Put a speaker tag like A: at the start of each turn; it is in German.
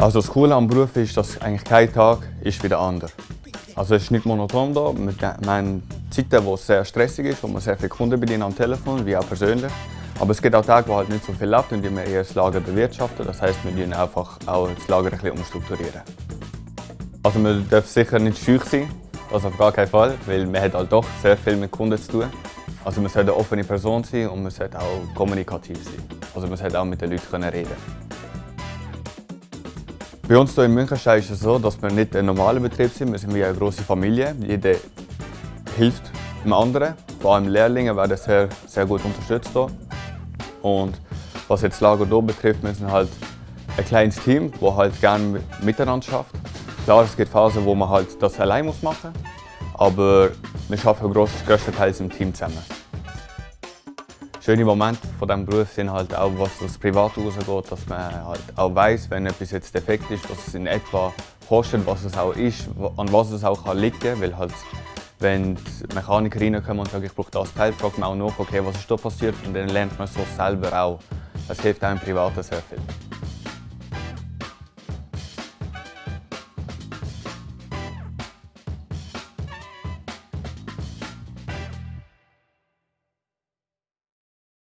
A: Also das Coole am Beruf ist, dass eigentlich kein Tag ist wie der andere. Also es ist nicht monoton da. Wir haben Zeiten, wo es sehr stressig ist, wo man sehr viele Kunden bedienen am Telefon, wie auch persönlich. Aber es gibt auch Tage, wo halt nicht so viel läuft und wir eher das Lager bewirtschaften. Das heisst, wir müssen einfach auch das Lager ein bisschen umstrukturieren. Also man darf sicher nicht schüch sein, das auf gar keinen Fall, weil man hat halt doch sehr viel mit Kunden zu tun. Also man sollte eine offene Person sein und man sollte auch kommunikativ sein. Also man sollte auch mit den Leuten reden Bei uns hier in Münchenstein ist es so, dass wir nicht ein normaler Betrieb sind. Wir sind wie eine große Familie. Jeder hilft dem anderen. Vor allem Lehrlinge werden sehr, sehr gut unterstützt hier. Und was jetzt Lager hier betrifft, wir sind halt ein kleines Team, das halt gerne miteinander schafft. Klar, es gibt Phasen, wo man halt das allein machen muss, aber wir arbeiten größtenteils im Team zusammen. Schöne Momente von diesem Beruf sind halt auch, was das Privat rausgeht, dass man halt auch weiss, wenn etwas jetzt defekt ist, was es in etwa kostet, was es auch ist, an was es auch liegen kann. Weil halt, wenn die Mechaniker reinkommen und sagen, ich brauche das Teil, fragt man auch nach, okay, was ist da passiert und dann lernt man so selber auch. Das hilft im Privaten sehr viel.